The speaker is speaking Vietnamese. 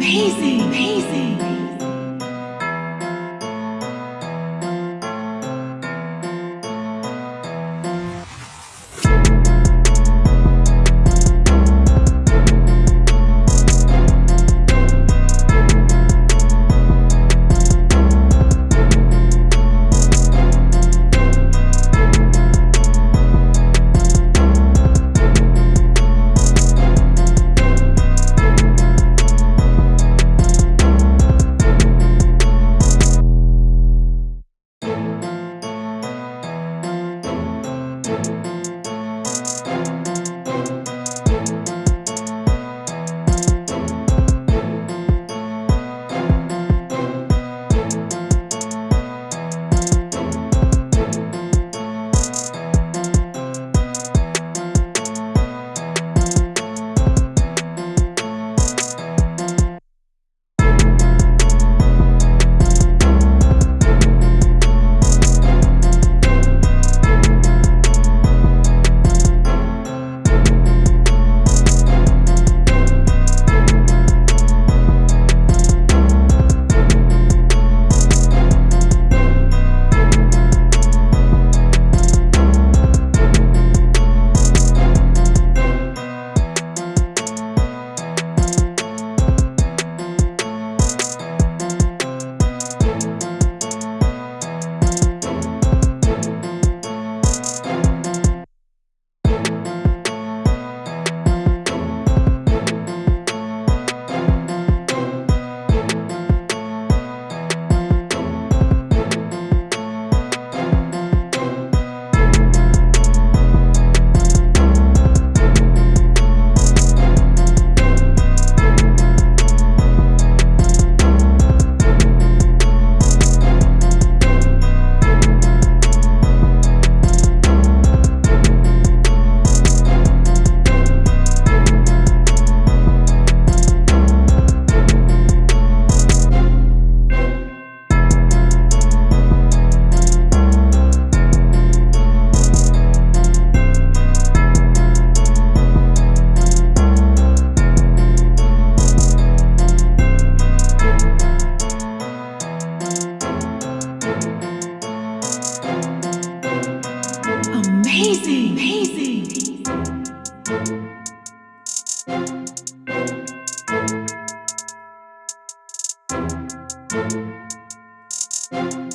Amazing, amazing. Thank you.